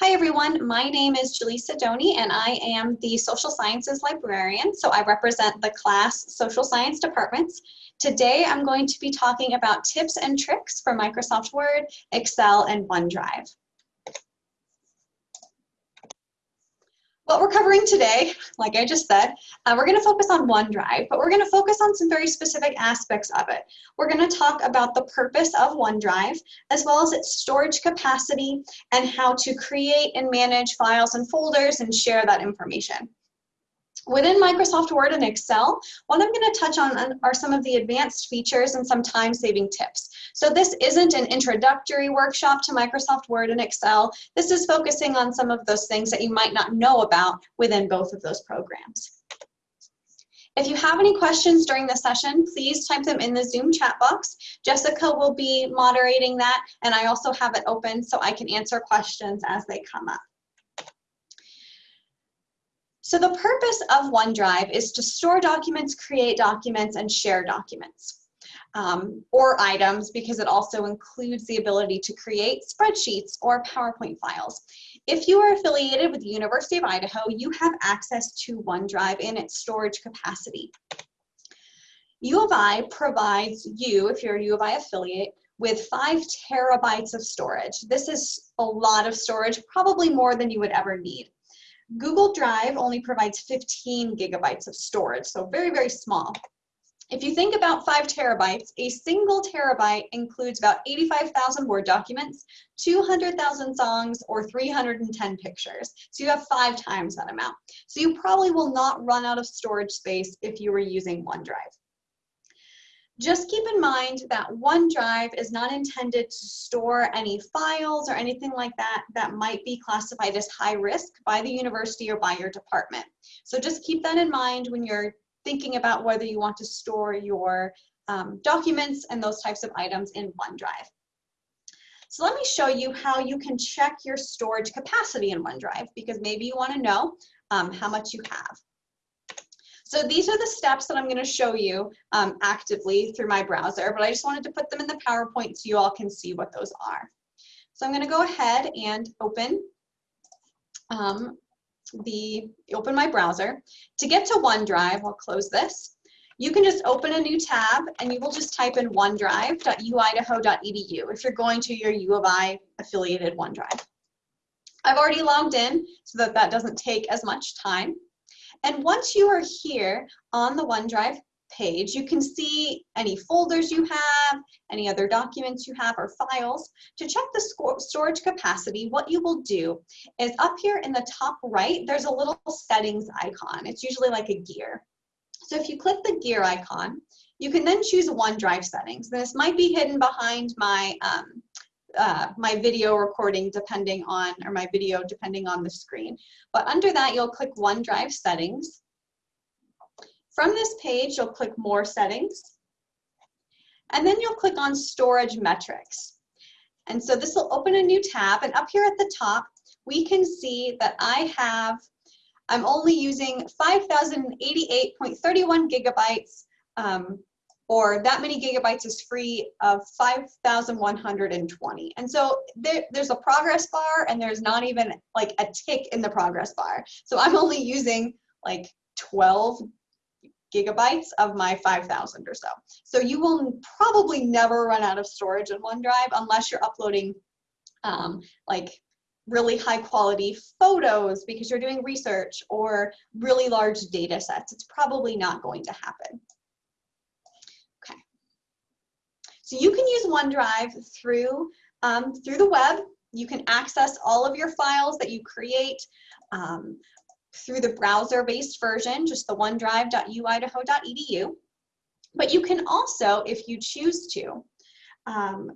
Hi everyone, my name is Jaleesa Doney and I am the Social Sciences Librarian, so I represent the CLASS Social Science departments. Today I'm going to be talking about tips and tricks for Microsoft Word, Excel, and OneDrive. What we're covering today, like I just said, uh, we're going to focus on OneDrive, but we're going to focus on some very specific aspects of it. We're going to talk about the purpose of OneDrive, as well as its storage capacity and how to create and manage files and folders and share that information. Within Microsoft Word and Excel, what I'm going to touch on are some of the advanced features and some time-saving tips. So this isn't an introductory workshop to Microsoft Word and Excel. This is focusing on some of those things that you might not know about within both of those programs. If you have any questions during the session, please type them in the Zoom chat box. Jessica will be moderating that, and I also have it open so I can answer questions as they come up. So the purpose of OneDrive is to store documents, create documents, and share documents. Um, or items because it also includes the ability to create spreadsheets or PowerPoint files. If you are affiliated with the University of Idaho, you have access to OneDrive in its storage capacity. U of I provides you, if you're a U of I affiliate, with five terabytes of storage. This is a lot of storage, probably more than you would ever need. Google Drive only provides 15 gigabytes of storage, so very, very small. If you think about five terabytes, a single terabyte includes about 85,000 Word documents, 200,000 songs, or 310 pictures. So you have five times that amount. So you probably will not run out of storage space if you were using OneDrive. Just keep in mind that OneDrive is not intended to store any files or anything like that that might be classified as high risk by the university or by your department. So just keep that in mind when you're thinking about whether you want to store your um, documents and those types of items in OneDrive. So let me show you how you can check your storage capacity in OneDrive because maybe you want to know um, how much you have. So these are the steps that I'm going to show you um, actively through my browser, but I just wanted to put them in the PowerPoint so you all can see what those are. So I'm going to go ahead and open um, the open my browser. To get to OneDrive, I'll close this. You can just open a new tab and you will just type in onedrive.uidaho.edu if you're going to your U of I affiliated OneDrive. I've already logged in so that that doesn't take as much time. And once you are here on the OneDrive page, you can see any folders you have, any other documents you have or files. To check the storage capacity, what you will do is up here in the top right, there's a little settings icon. It's usually like a gear. So if you click the gear icon, you can then choose OneDrive settings. This might be hidden behind my um, uh, my video recording depending on, or my video depending on the screen. But under that, you'll click OneDrive settings. From this page, you'll click more settings. And then you'll click on storage metrics. And so this will open a new tab and up here at the top, we can see that I have, I'm only using 5,088.31 gigabytes um, or that many gigabytes is free of 5,120. And so there, there's a progress bar and there's not even like a tick in the progress bar. So I'm only using like 12 gigabytes of my 5,000 or so. So you will probably never run out of storage in OneDrive unless you're uploading um, like really high quality photos because you're doing research or really large data sets. It's probably not going to happen. So you can use OneDrive through, um, through the web. You can access all of your files that you create um, through the browser-based version, just the onedrive.uidaho.edu. But you can also, if you choose to, um,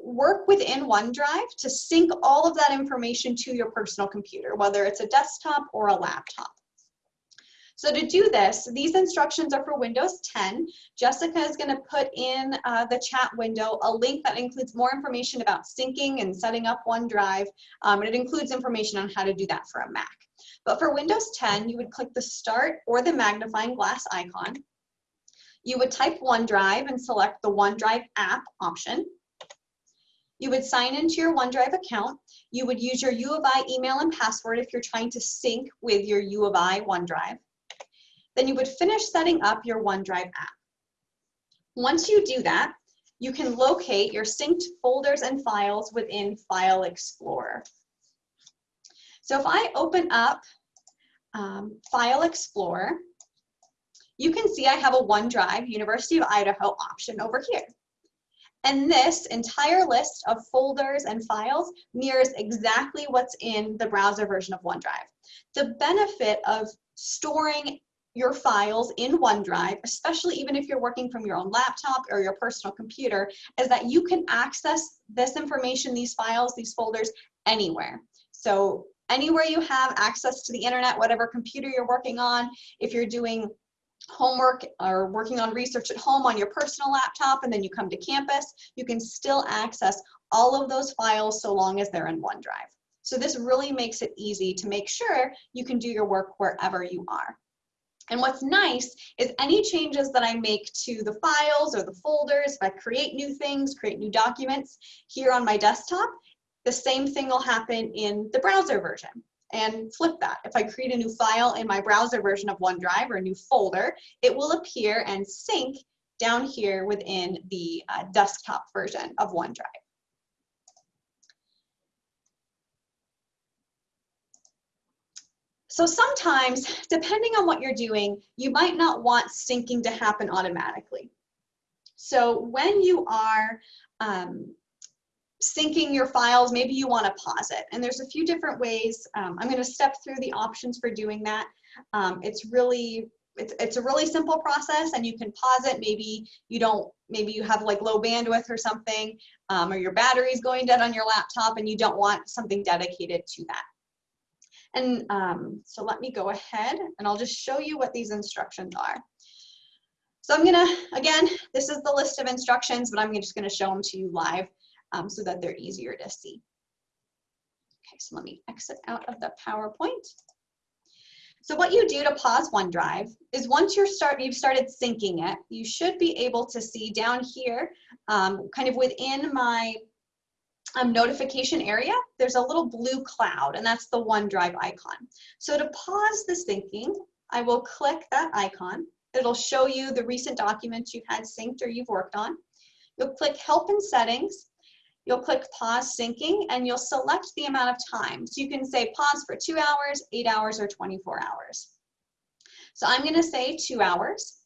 work within OneDrive to sync all of that information to your personal computer, whether it's a desktop or a laptop. So to do this, these instructions are for Windows 10. Jessica is going to put in uh, the chat window a link that includes more information about syncing and setting up OneDrive, um, and it includes information on how to do that for a Mac. But for Windows 10, you would click the Start or the magnifying glass icon. You would type OneDrive and select the OneDrive app option. You would sign into your OneDrive account. You would use your U of I email and password if you're trying to sync with your U of I OneDrive. Then you would finish setting up your OneDrive app. Once you do that, you can locate your synced folders and files within File Explorer. So if I open up um, File Explorer, you can see I have a OneDrive University of Idaho option over here. And this entire list of folders and files mirrors exactly what's in the browser version of OneDrive. The benefit of storing your files in OneDrive, especially even if you're working from your own laptop or your personal computer, is that you can access this information, these files, these folders, anywhere. So anywhere you have access to the internet, whatever computer you're working on, if you're doing homework or working on research at home on your personal laptop and then you come to campus, you can still access all of those files so long as they're in OneDrive. So this really makes it easy to make sure you can do your work wherever you are. And what's nice is any changes that I make to the files or the folders, if I create new things, create new documents here on my desktop, the same thing will happen in the browser version and flip that. If I create a new file in my browser version of OneDrive or a new folder, it will appear and sync down here within the uh, desktop version of OneDrive. So sometimes, depending on what you're doing, you might not want syncing to happen automatically. So when you are um, syncing your files, maybe you want to pause it. And there's a few different ways. Um, I'm going to step through the options for doing that. Um, it's really it's, it's a really simple process and you can pause it. Maybe you don't, maybe you have like low bandwidth or something, um, or your battery's going dead on your laptop and you don't want something dedicated to that. And um, so let me go ahead and I'll just show you what these instructions are. So I'm gonna, again, this is the list of instructions, but I'm just gonna show them to you live um, so that they're easier to see. Okay, so let me exit out of the PowerPoint. So what you do to pause OneDrive is once you're start, you've started syncing it, you should be able to see down here, um, kind of within my um, notification area, there's a little blue cloud, and that's the OneDrive icon. So to pause the syncing, I will click that icon. It'll show you the recent documents you've had synced or you've worked on. You'll click Help and Settings, You'll click pause syncing and you'll select the amount of time. So you can say pause for two hours, eight hours, or 24 hours. So I'm gonna say two hours.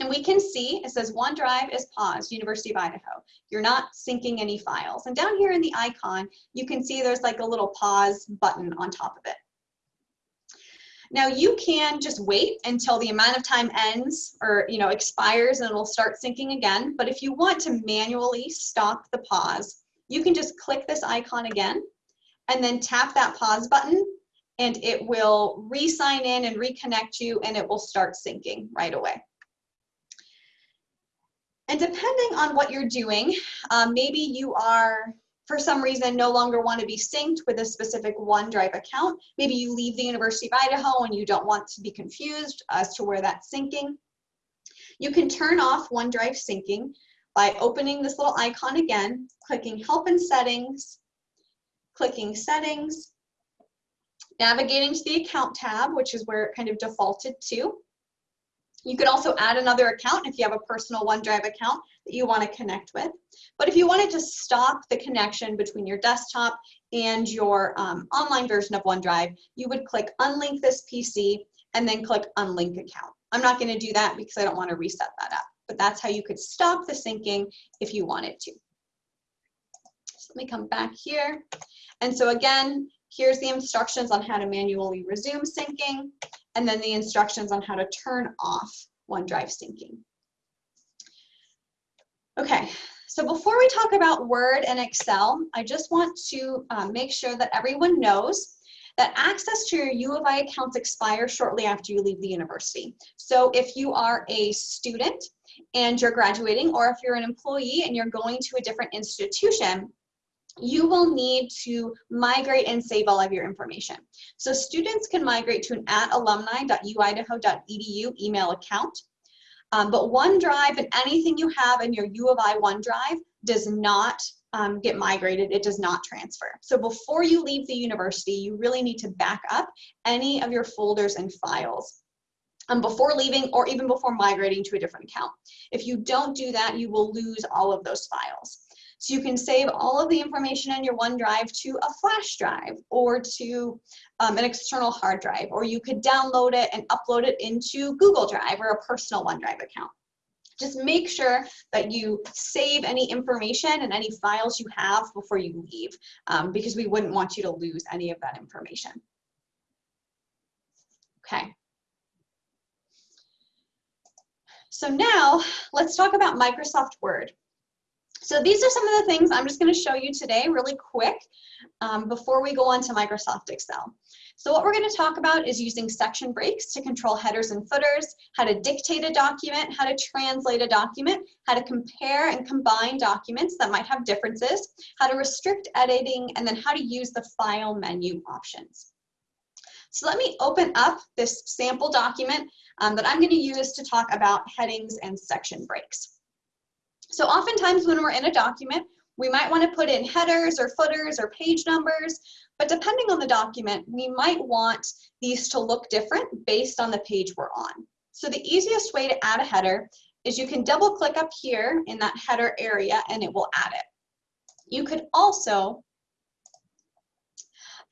And we can see, it says OneDrive is paused, University of Idaho. You're not syncing any files. And down here in the icon, you can see there's like a little pause button on top of it. Now you can just wait until the amount of time ends or you know expires and it'll start syncing again. But if you want to manually stop the pause, you can just click this icon again and then tap that pause button and it will re-sign in and reconnect you and it will start syncing right away. And depending on what you're doing, um, maybe you are for some reason no longer want to be synced with a specific OneDrive account. Maybe you leave the University of Idaho and you don't want to be confused as to where that's syncing. You can turn off OneDrive syncing by opening this little icon again, clicking Help and Settings, clicking Settings, navigating to the Account tab, which is where it kind of defaulted to. You could also add another account if you have a personal OneDrive account that you want to connect with. But if you wanted to stop the connection between your desktop and your um, online version of OneDrive, you would click unlink this PC and then click unlink account. I'm not going to do that because I don't want to reset that up, but that's how you could stop the syncing if you wanted to. So let me come back here. And so again, here's the instructions on how to manually resume syncing and then the instructions on how to turn off OneDrive syncing. Okay, so before we talk about Word and Excel, I just want to um, make sure that everyone knows that access to your U of I accounts expires shortly after you leave the university. So if you are a student and you're graduating, or if you're an employee and you're going to a different institution, you will need to migrate and save all of your information. So students can migrate to an at alumni.uidaho.edu email account. Um, but OneDrive and anything you have in your U of I OneDrive does not um, get migrated, it does not transfer. So before you leave the university, you really need to back up any of your folders and files um, before leaving or even before migrating to a different account. If you don't do that, you will lose all of those files. So you can save all of the information in your OneDrive to a flash drive or to um, an external hard drive, or you could download it and upload it into Google Drive or a personal OneDrive account. Just make sure that you save any information and any files you have before you leave, um, because we wouldn't want you to lose any of that information. Okay. So now let's talk about Microsoft Word. So these are some of the things I'm just going to show you today really quick um, before we go on to Microsoft Excel. So what we're going to talk about is using section breaks to control headers and footers, how to dictate a document, how to translate a document, how to compare and combine documents that might have differences, how to restrict editing, and then how to use the file menu options. So let me open up this sample document um, that I'm going to use to talk about headings and section breaks. So oftentimes when we're in a document, we might want to put in headers or footers or page numbers, but depending on the document, we might want these to look different based on the page we're on. So the easiest way to add a header is you can double click up here in that header area and it will add it. You could also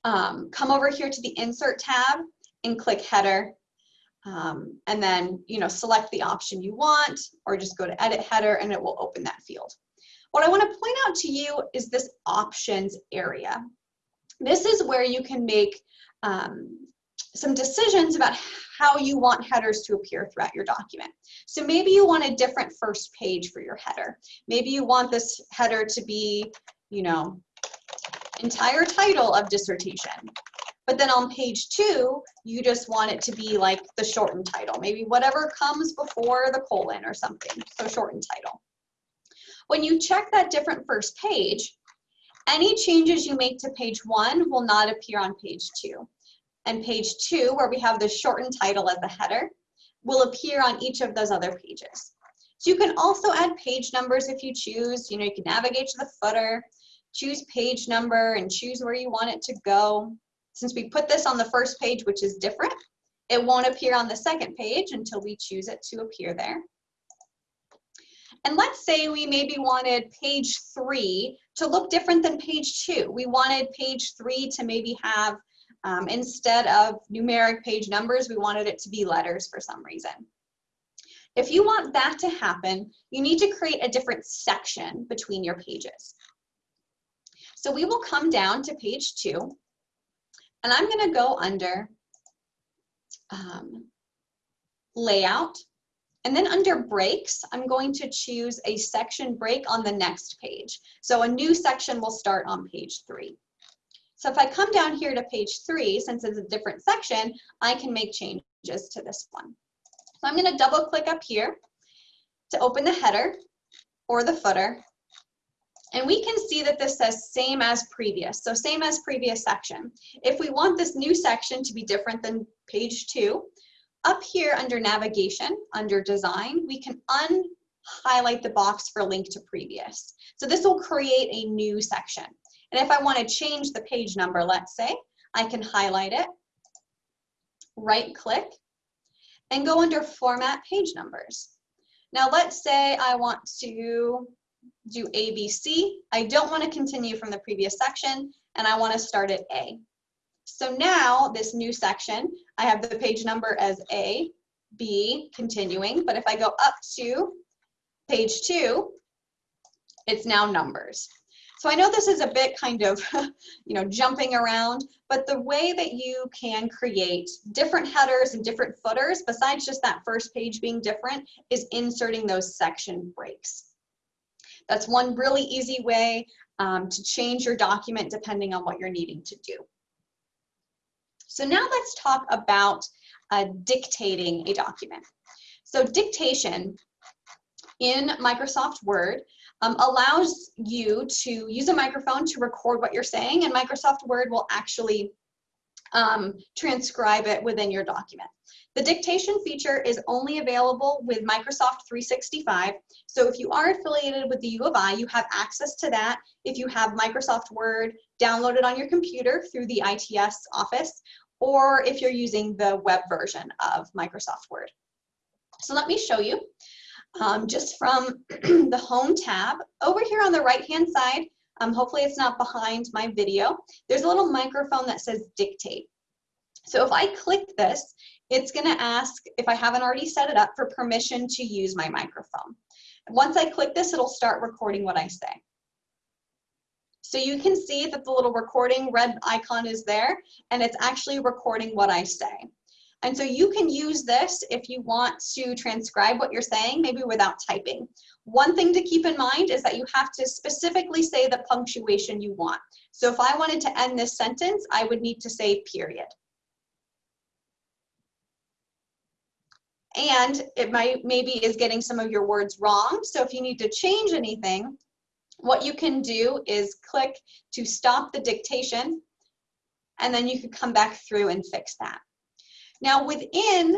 um, come over here to the insert tab and click header um, and then, you know, select the option you want or just go to edit header and it will open that field. What I want to point out to you is this options area. This is where you can make um, some decisions about how you want headers to appear throughout your document. So maybe you want a different first page for your header. Maybe you want this header to be, you know, entire title of dissertation. But then on page two, you just want it to be like the shortened title, maybe whatever comes before the colon or something, so shortened title. When you check that different first page, any changes you make to page one will not appear on page two. And page two, where we have the shortened title as the header, will appear on each of those other pages. So you can also add page numbers if you choose. You know, you can navigate to the footer, choose page number, and choose where you want it to go. Since we put this on the first page, which is different, it won't appear on the second page until we choose it to appear there. And let's say we maybe wanted page three to look different than page two. We wanted page three to maybe have, um, instead of numeric page numbers, we wanted it to be letters for some reason. If you want that to happen, you need to create a different section between your pages. So we will come down to page two and I'm going to go under um, layout. And then under breaks, I'm going to choose a section break on the next page. So a new section will start on page three. So if I come down here to page three, since it's a different section, I can make changes to this one. So I'm going to double click up here to open the header or the footer. And we can see that this says same as previous, so same as previous section. If we want this new section to be different than page two, up here under navigation, under design, we can unhighlight the box for link to previous. So this will create a new section. And if I want to change the page number, let's say, I can highlight it, right click, and go under format page numbers. Now let's say I want to do ABC. I don't want to continue from the previous section, and I want to start at A. So now this new section, I have the page number as A, B, continuing, but if I go up to page two, it's now numbers. So I know this is a bit kind of, you know, jumping around, but the way that you can create different headers and different footers, besides just that first page being different, is inserting those section breaks. That's one really easy way um, to change your document depending on what you're needing to do. So now let's talk about uh, dictating a document. So dictation in Microsoft Word um, allows you to use a microphone to record what you're saying and Microsoft Word will actually um, transcribe it within your document. The dictation feature is only available with Microsoft 365. So if you are affiliated with the U of I, you have access to that. If you have Microsoft Word downloaded on your computer through the ITS office, or if you're using the web version of Microsoft Word. So let me show you um, just from the Home tab. Over here on the right-hand side, um, hopefully it's not behind my video, there's a little microphone that says Dictate. So if I click this, it's gonna ask, if I haven't already set it up, for permission to use my microphone. Once I click this, it'll start recording what I say. So you can see that the little recording red icon is there, and it's actually recording what I say. And so you can use this if you want to transcribe what you're saying, maybe without typing. One thing to keep in mind is that you have to specifically say the punctuation you want. So if I wanted to end this sentence, I would need to say period. And it might maybe is getting some of your words wrong. So if you need to change anything, what you can do is click to stop the dictation, and then you can come back through and fix that. Now within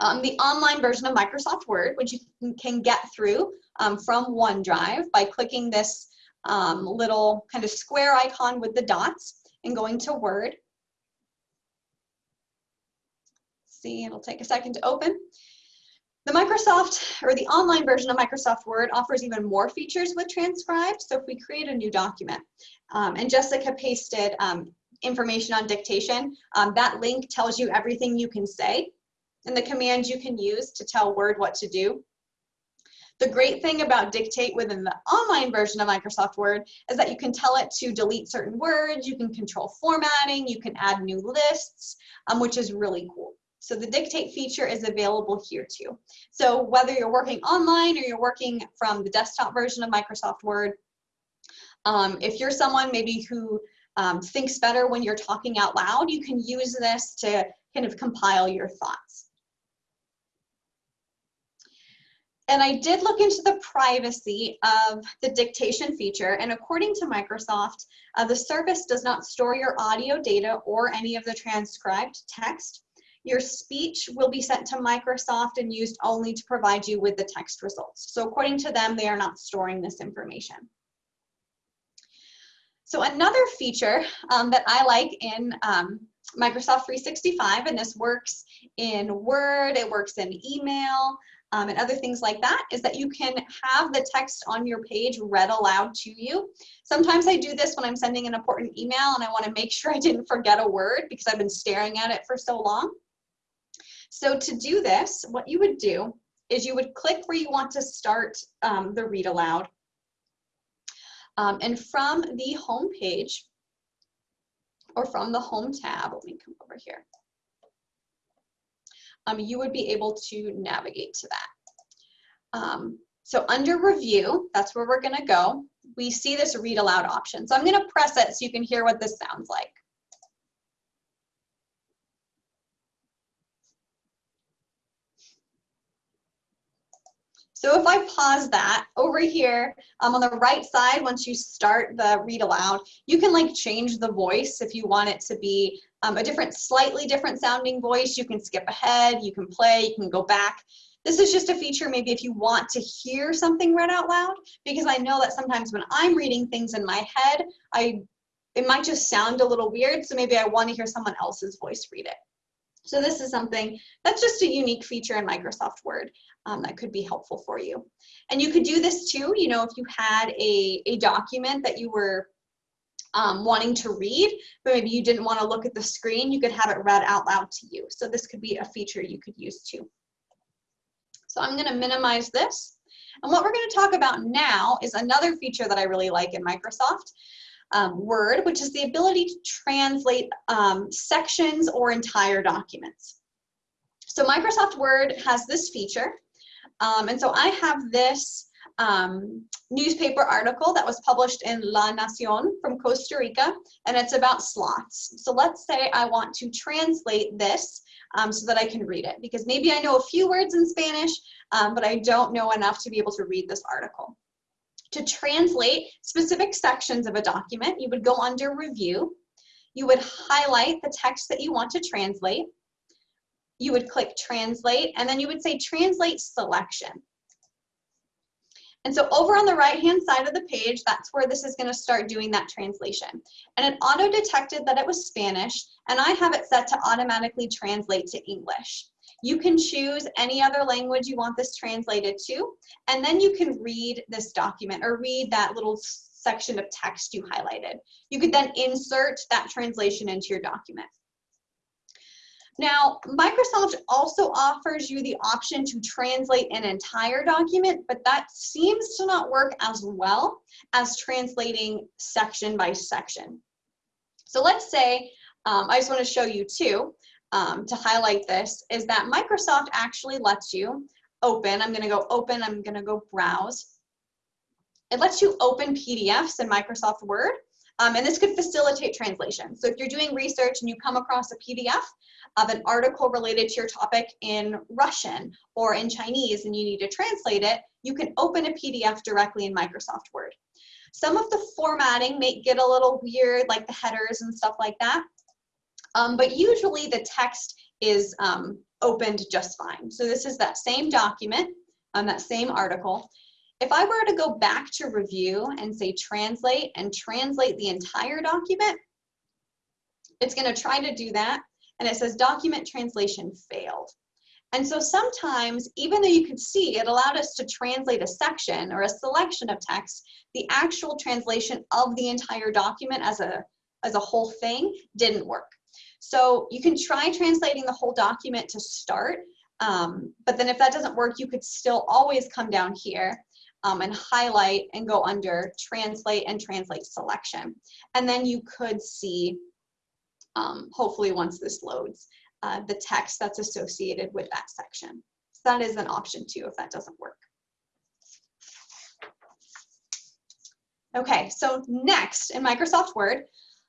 um, the online version of Microsoft Word, which you can get through um, from OneDrive by clicking this um, little kind of square icon with the dots and going to Word, see, it'll take a second to open. The Microsoft, or the online version of Microsoft Word offers even more features with transcribe. So if we create a new document, um, and Jessica pasted um, information on dictation, um, that link tells you everything you can say and the commands you can use to tell Word what to do. The great thing about Dictate within the online version of Microsoft Word is that you can tell it to delete certain words, you can control formatting, you can add new lists, um, which is really cool. So the dictate feature is available here too. So whether you're working online or you're working from the desktop version of Microsoft Word, um, if you're someone maybe who um, thinks better when you're talking out loud, you can use this to kind of compile your thoughts. And I did look into the privacy of the dictation feature, and according to Microsoft, uh, the service does not store your audio data or any of the transcribed text. Your speech will be sent to Microsoft and used only to provide you with the text results. So according to them, they are not storing this information. So another feature um, that I like in um, Microsoft 365, and this works in Word, it works in email, um, and other things like that, is that you can have the text on your page read aloud to you. Sometimes I do this when I'm sending an important email and I want to make sure I didn't forget a word because I've been staring at it for so long. So to do this, what you would do is you would click where you want to start um, the read aloud. Um, and from the home page, or from the home tab, let me come over here, um, you would be able to navigate to that. Um, so under review, that's where we're gonna go. We see this read aloud option. So I'm gonna press it so you can hear what this sounds like. So if I pause that over here um, on the right side, once you start the read aloud, you can like change the voice if you want it to be um, a different, slightly different sounding voice. You can skip ahead, you can play, you can go back. This is just a feature maybe if you want to hear something read out loud, because I know that sometimes when I'm reading things in my head, I it might just sound a little weird, so maybe I want to hear someone else's voice read it. So this is something that's just a unique feature in Microsoft Word um, that could be helpful for you. And you could do this too, you know, if you had a, a document that you were um, wanting to read, but maybe you didn't want to look at the screen, you could have it read out loud to you. So this could be a feature you could use too. So I'm going to minimize this. And what we're going to talk about now is another feature that I really like in Microsoft um, Word, which is the ability to translate um, sections or entire documents. So Microsoft Word has this feature. Um, and so I have this um, newspaper article that was published in La Nacion from Costa Rica, and it's about sloths. So let's say I want to translate this um, so that I can read it, because maybe I know a few words in Spanish, um, but I don't know enough to be able to read this article. To translate specific sections of a document, you would go under review. you would highlight the text that you want to translate. You would click translate, and then you would say translate selection. And so over on the right-hand side of the page, that's where this is gonna start doing that translation. And it auto-detected that it was Spanish, and I have it set to automatically translate to English. You can choose any other language you want this translated to, and then you can read this document or read that little section of text you highlighted. You could then insert that translation into your document. Now, Microsoft also offers you the option to translate an entire document, but that seems to not work as well as translating section by section. So let's say, um, I just want to show you too, um, to highlight this, is that Microsoft actually lets you open, I'm going to go open, I'm going to go browse. It lets you open PDFs in Microsoft Word, um, and this could facilitate translation. So if you're doing research and you come across a PDF, of an article related to your topic in Russian or in Chinese and you need to translate it, you can open a PDF directly in Microsoft Word. Some of the formatting may get a little weird, like the headers and stuff like that, um, but usually the text is um, opened just fine. So this is that same document, um, that same article. If I were to go back to review and say translate and translate the entire document, it's going to try to do that and it says document translation failed. And so sometimes, even though you could see it allowed us to translate a section or a selection of text, the actual translation of the entire document as a, as a whole thing didn't work. So you can try translating the whole document to start, um, but then if that doesn't work, you could still always come down here um, and highlight and go under translate and translate selection. And then you could see um, hopefully once this loads, uh, the text that's associated with that section. So that is an option too if that doesn't work. Okay, so next in Microsoft Word,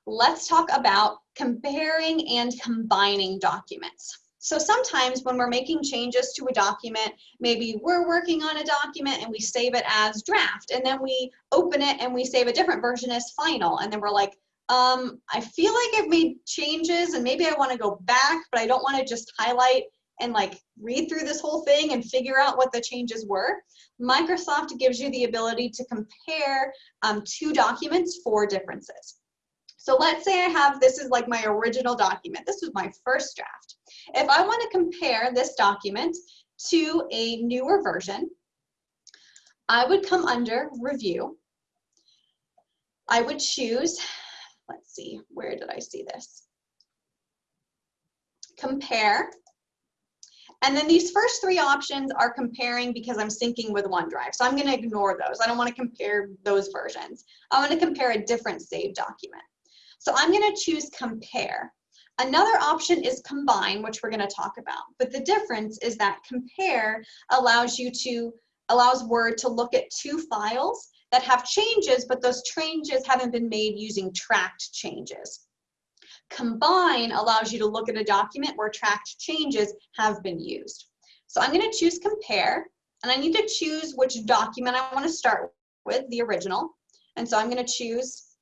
let's talk about comparing and combining documents. So sometimes when we're making changes to a document, maybe we're working on a document and we save it as draft, and then we open it and we save a different version as final, and then we're like, um, I feel like I've made changes and maybe I want to go back, but I don't want to just highlight and like read through this whole thing and figure out what the changes were. Microsoft gives you the ability to compare um, two documents for differences. So let's say I have, this is like my original document. This was my first draft. If I want to compare this document to a newer version, I would come under review. I would choose let's see, where did I see this? Compare. And then these first three options are comparing because I'm syncing with OneDrive. So I'm going to ignore those. I don't want to compare those versions. I want to compare a different saved document. So I'm going to choose compare. Another option is combine, which we're going to talk about. But the difference is that compare allows you to, allows Word to look at two files that have changes, but those changes haven't been made using tracked changes. Combine allows you to look at a document where tracked changes have been used. So I'm going to choose compare, and I need to choose which document I want to start with, the original. And so I'm going to choose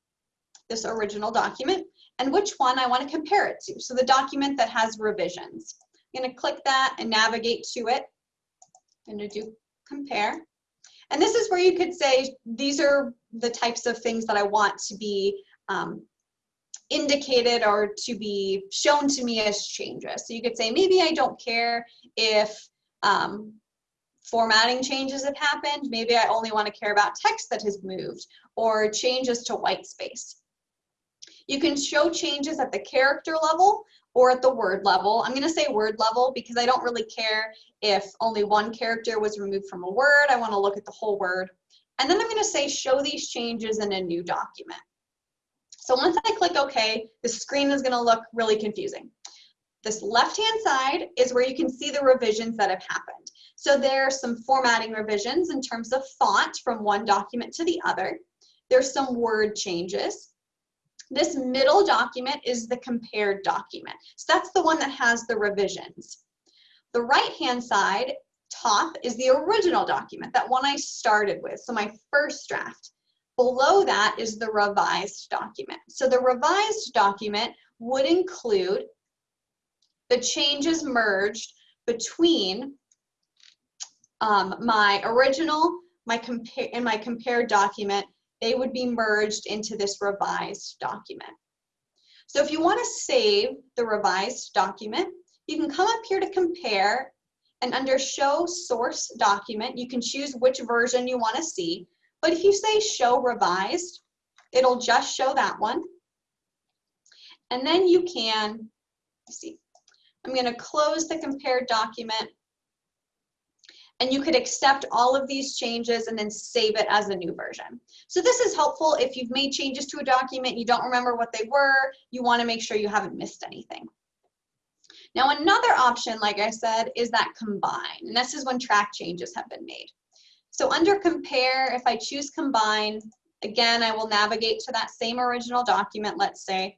this original document and which one I want to compare it to. So the document that has revisions. I'm going to click that and navigate to it. I'm going to do compare. And this is where you could say, these are the types of things that I want to be um, indicated or to be shown to me as changes. So you could say, maybe I don't care if um, formatting changes have happened. Maybe I only want to care about text that has moved or changes to white space. You can show changes at the character level or at the word level. I'm going to say word level because I don't really care if only one character was removed from a word. I want to look at the whole word. And then I'm going to say show these changes in a new document. So once I click OK, the screen is going to look really confusing. This left-hand side is where you can see the revisions that have happened. So there are some formatting revisions in terms of font from one document to the other. There's some word changes. This middle document is the compared document. So that's the one that has the revisions. The right-hand side, top, is the original document, that one I started with, so my first draft. Below that is the revised document. So the revised document would include the changes merged between um, my original my compare and my compared document, they would be merged into this revised document. So if you want to save the revised document, you can come up here to compare and under show source document, you can choose which version you want to see. But if you say show revised, it'll just show that one. And then you can, see, I'm going to close the compared document and you could accept all of these changes and then save it as a new version. So this is helpful if you've made changes to a document, you don't remember what they were, you wanna make sure you haven't missed anything. Now another option, like I said, is that combine, and this is when track changes have been made. So under compare, if I choose combine, again, I will navigate to that same original document, let's say,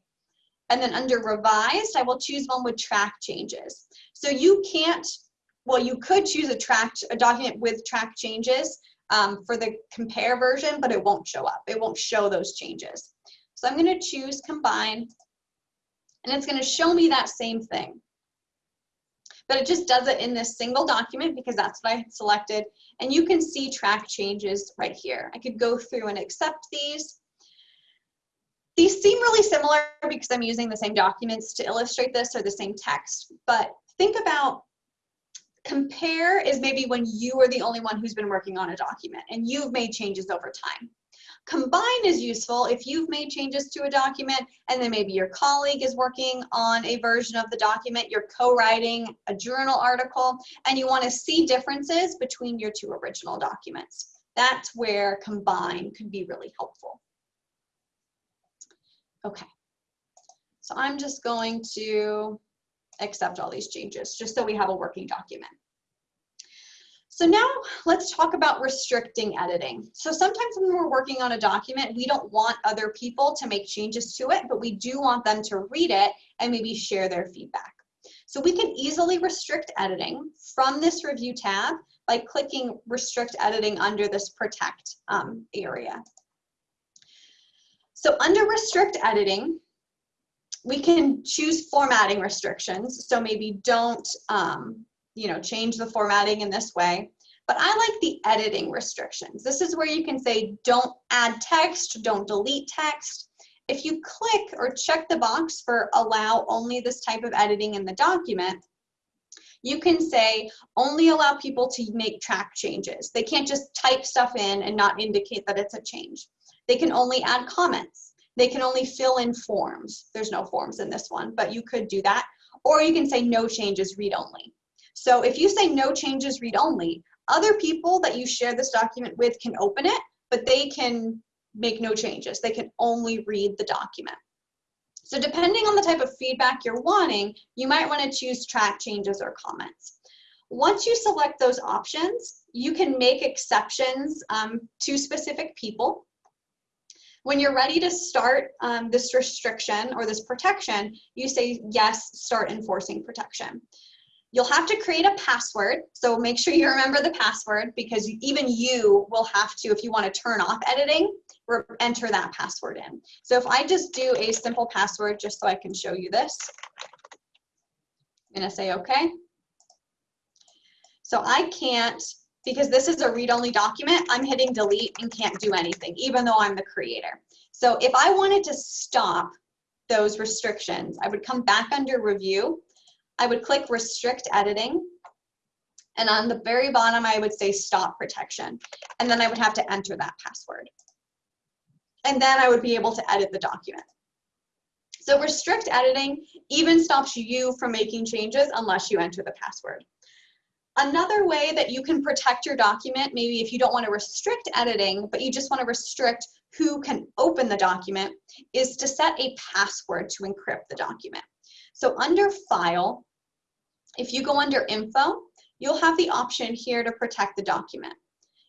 and then under revised, I will choose one with track changes. So you can't well, you could choose a track, a document with track changes um, for the compare version, but it won't show up. It won't show those changes. So I'm gonna choose combine, and it's gonna show me that same thing. But it just does it in this single document because that's what I selected. And you can see track changes right here. I could go through and accept these. These seem really similar because I'm using the same documents to illustrate this or the same text, but think about Compare is maybe when you are the only one who's been working on a document and you've made changes over time. Combine is useful if you've made changes to a document and then maybe your colleague is working on a version of the document, you're co-writing a journal article, and you want to see differences between your two original documents. That's where combine could be really helpful. Okay, so I'm just going to accept all these changes, just so we have a working document. So now let's talk about restricting editing. So sometimes when we're working on a document, we don't want other people to make changes to it, but we do want them to read it and maybe share their feedback. So we can easily restrict editing from this review tab by clicking restrict editing under this protect um, area. So under restrict editing, we can choose formatting restrictions. So maybe don't, um, you know, change the formatting in this way. But I like the editing restrictions. This is where you can say, don't add text, don't delete text. If you click or check the box for allow only this type of editing in the document, you can say only allow people to make track changes. They can't just type stuff in and not indicate that it's a change. They can only add comments. They can only fill in forms. There's no forms in this one, but you could do that. Or you can say no changes, read only. So if you say no changes, read only, other people that you share this document with can open it, but they can make no changes. They can only read the document. So depending on the type of feedback you're wanting, you might want to choose track changes or comments. Once you select those options, you can make exceptions um, to specific people. When you're ready to start um, this restriction or this protection, you say, yes, start enforcing protection. You'll have to create a password, so make sure you remember the password because even you will have to, if you want to turn off editing, enter that password in. So if I just do a simple password just so I can show you this, I'm going to say okay. So I can't because this is a read-only document, I'm hitting delete and can't do anything, even though I'm the creator. So if I wanted to stop those restrictions, I would come back under review, I would click restrict editing, and on the very bottom, I would say stop protection. And then I would have to enter that password. And then I would be able to edit the document. So restrict editing even stops you from making changes unless you enter the password. Another way that you can protect your document, maybe if you don't want to restrict editing, but you just want to restrict who can open the document, is to set a password to encrypt the document. So under File, if you go under Info, you'll have the option here to protect the document.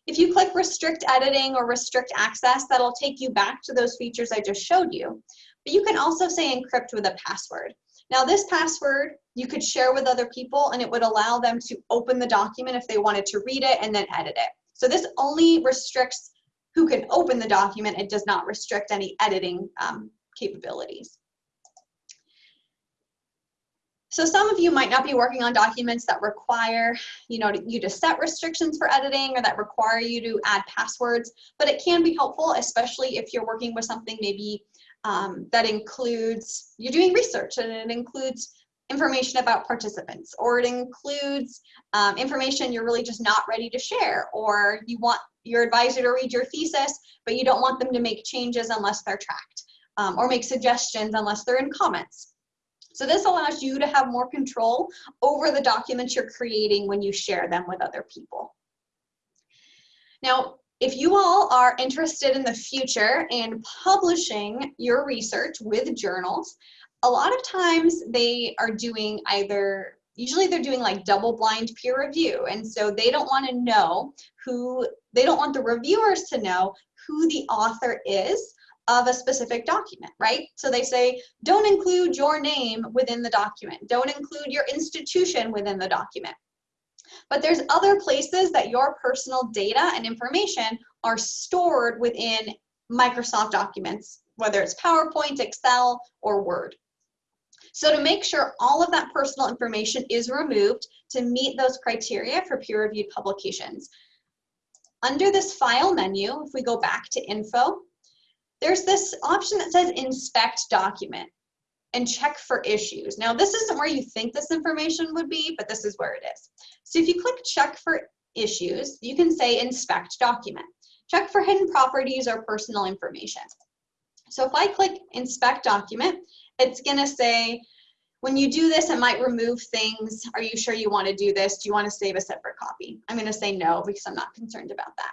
If you click Restrict Editing or Restrict Access, that'll take you back to those features I just showed you. But you can also say encrypt with a password. Now this password you could share with other people and it would allow them to open the document if they wanted to read it and then edit it. So this only restricts who can open the document. It does not restrict any editing um, capabilities. So some of you might not be working on documents that require you, know, you to set restrictions for editing or that require you to add passwords, but it can be helpful, especially if you're working with something maybe um, that includes, you're doing research and it includes information about participants or it includes um, information you're really just not ready to share or you want your advisor to read your thesis but you don't want them to make changes unless they're tracked um, or make suggestions unless they're in comments. So this allows you to have more control over the documents you're creating when you share them with other people. Now, if you all are interested in the future in publishing your research with journals, a lot of times they are doing either usually they're doing like double blind peer review and so they don't want to know who they don't want the reviewers to know who the author is of a specific document, right? So they say, don't include your name within the document. Don't include your institution within the document. But there's other places that your personal data and information are stored within Microsoft documents, whether it's PowerPoint, Excel, or Word. So to make sure all of that personal information is removed to meet those criteria for peer-reviewed publications. Under this file menu, if we go back to info, there's this option that says inspect document and check for issues. Now this isn't where you think this information would be, but this is where it is. So if you click check for issues, you can say inspect document. Check for hidden properties or personal information. So if I click inspect document, it's gonna say, when you do this, it might remove things. Are you sure you wanna do this? Do you wanna save a separate copy? I'm gonna say no because I'm not concerned about that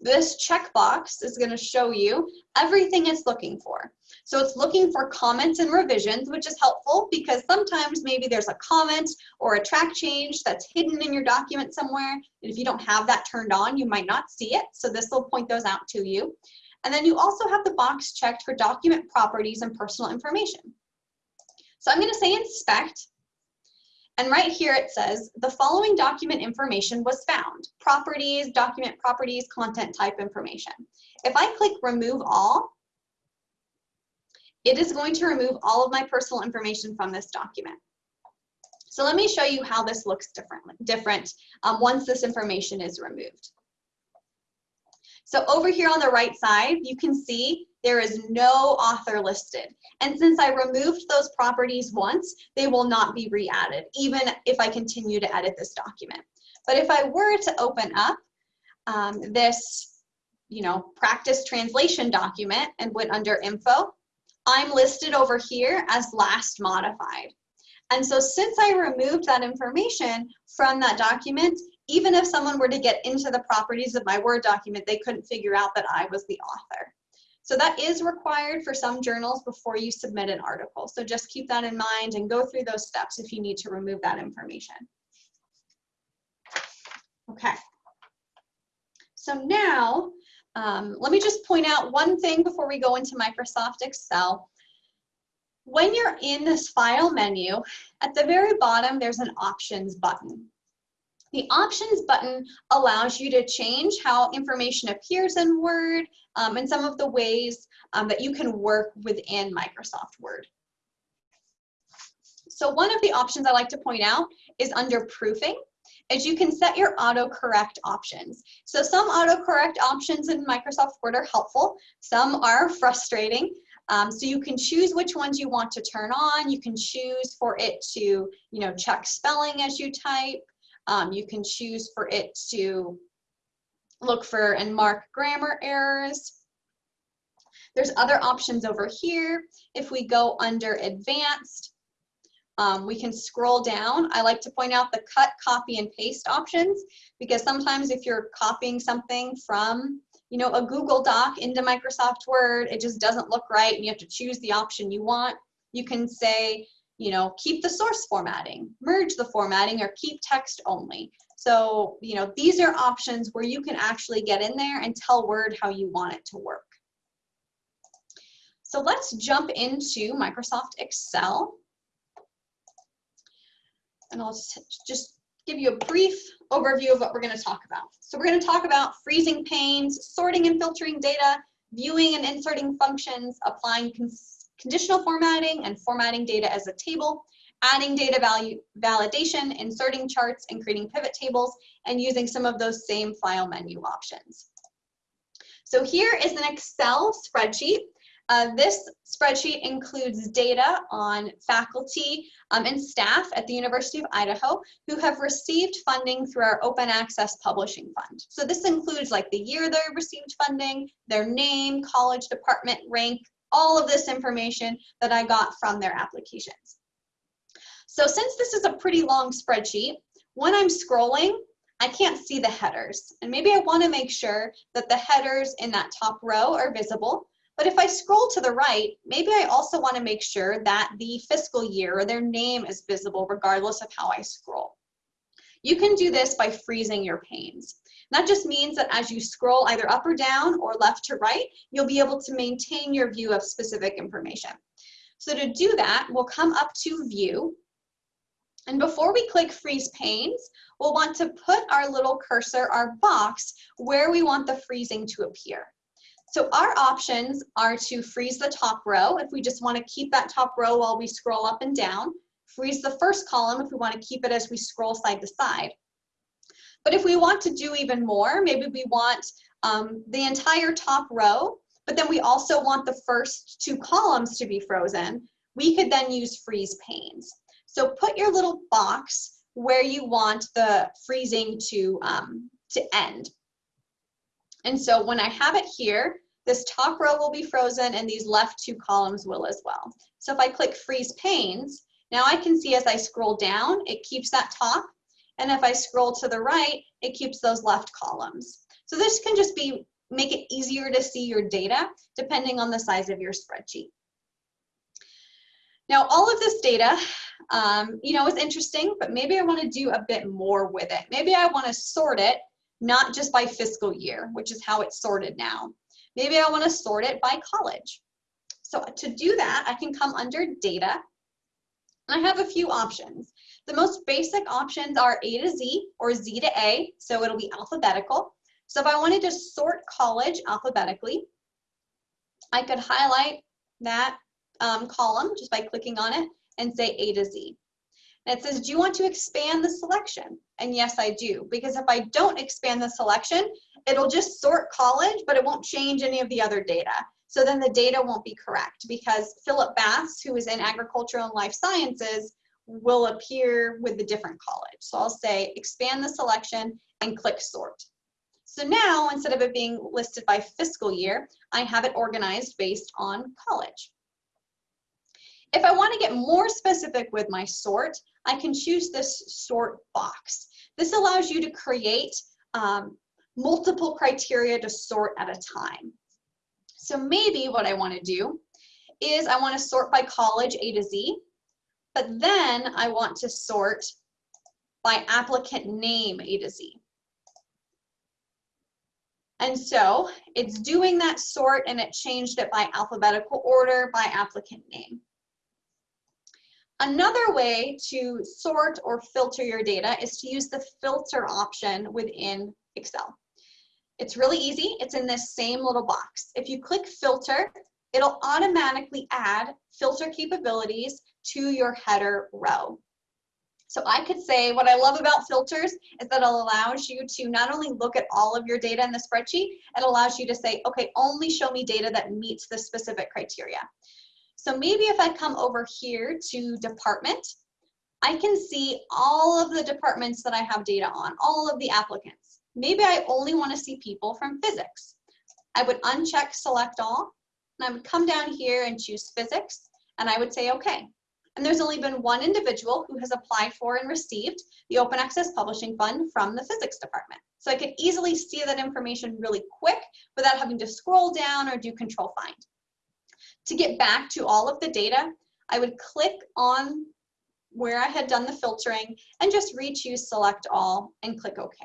this checkbox is going to show you everything it's looking for. So it's looking for comments and revisions, which is helpful because sometimes maybe there's a comment or a track change that's hidden in your document somewhere. And if you don't have that turned on, you might not see it. So this will point those out to you. And then you also have the box checked for document properties and personal information. So I'm going to say inspect and right here it says, the following document information was found. Properties, document properties, content type information. If I click remove all, it is going to remove all of my personal information from this document. So let me show you how this looks differently, different um, once this information is removed. So over here on the right side, you can see there is no author listed. And since I removed those properties once, they will not be re-added, even if I continue to edit this document. But if I were to open up um, this, you know, practice translation document and went under info, I'm listed over here as last modified. And so since I removed that information from that document, even if someone were to get into the properties of my Word document, they couldn't figure out that I was the author. So that is required for some journals before you submit an article. So just keep that in mind and go through those steps if you need to remove that information. Okay. So now, um, let me just point out one thing before we go into Microsoft Excel. When you're in this file menu, at the very bottom, there's an options button. The options button allows you to change how information appears in Word um, and some of the ways um, that you can work within Microsoft Word. So one of the options I like to point out is under proofing is you can set your autocorrect options. So some autocorrect options in Microsoft Word are helpful. Some are frustrating. Um, so you can choose which ones you want to turn on. You can choose for it to, you know, check spelling as you type. Um, you can choose for it to look for and mark grammar errors. There's other options over here. If we go under advanced, um, we can scroll down. I like to point out the cut, copy, and paste options because sometimes if you're copying something from you know, a Google Doc into Microsoft Word, it just doesn't look right and you have to choose the option you want. You can say, you know, keep the source formatting, merge the formatting, or keep text only. So, you know, these are options where you can actually get in there and tell Word how you want it to work. So let's jump into Microsoft Excel. And I'll just give you a brief overview of what we're going to talk about. So we're going to talk about freezing panes, sorting and filtering data, viewing and inserting functions, applying conditional formatting and formatting data as a table, adding data value validation, inserting charts and creating pivot tables, and using some of those same file menu options. So here is an Excel spreadsheet uh, this spreadsheet includes data on faculty um, and staff at the University of Idaho who have received funding through our Open Access Publishing Fund. So this includes like the year they received funding, their name, college department, rank, all of this information that I got from their applications. So since this is a pretty long spreadsheet, when I'm scrolling, I can't see the headers. And maybe I wanna make sure that the headers in that top row are visible. But if I scroll to the right, maybe I also want to make sure that the fiscal year or their name is visible regardless of how I scroll. You can do this by freezing your panes. That just means that as you scroll either up or down or left to right, you'll be able to maintain your view of specific information. So to do that, we'll come up to view. And before we click freeze panes, we'll want to put our little cursor, our box, where we want the freezing to appear. So our options are to freeze the top row if we just want to keep that top row while we scroll up and down, freeze the first column if we want to keep it as we scroll side to side. But if we want to do even more, maybe we want um, the entire top row, but then we also want the first two columns to be frozen, we could then use freeze panes. So put your little box where you want the freezing to, um, to end. And so when I have it here, this top row will be frozen and these left two columns will as well. So if I click freeze panes, now I can see as I scroll down, it keeps that top. And if I scroll to the right, it keeps those left columns. So this can just be, make it easier to see your data depending on the size of your spreadsheet. Now, all of this data, um, you know, is interesting, but maybe I want to do a bit more with it. Maybe I want to sort it, not just by fiscal year, which is how it's sorted now. Maybe I want to sort it by college. So to do that, I can come under data. And I have a few options. The most basic options are A to Z or Z to A, so it'll be alphabetical. So if I wanted to sort college alphabetically, I could highlight that um, column just by clicking on it and say A to Z. And it says, do you want to expand the selection? And yes, I do, because if I don't expand the selection, it'll just sort college, but it won't change any of the other data. So then the data won't be correct because Philip Bass, who is in agricultural and life sciences, will appear with the different college. So I'll say expand the selection and click sort. So now, instead of it being listed by fiscal year, I have it organized based on college. If I want to get more specific with my sort, I can choose this sort box. This allows you to create um, multiple criteria to sort at a time. So maybe what I want to do is I want to sort by college A to Z, but then I want to sort by applicant name A to Z. And so it's doing that sort and it changed it by alphabetical order by applicant name. Another way to sort or filter your data is to use the filter option within Excel. It's really easy. It's in this same little box. If you click filter, it'll automatically add filter capabilities to your header row. So I could say what I love about filters is that it allows you to not only look at all of your data in the spreadsheet, it allows you to say, okay, only show me data that meets the specific criteria. So maybe if I come over here to department, I can see all of the departments that I have data on, all of the applicants. Maybe I only want to see people from physics. I would uncheck select all, and I would come down here and choose physics, and I would say okay. And there's only been one individual who has applied for and received the Open Access Publishing Fund from the physics department. So I could easily see that information really quick without having to scroll down or do control find. To get back to all of the data, I would click on where I had done the filtering and just re-choose select all and click OK.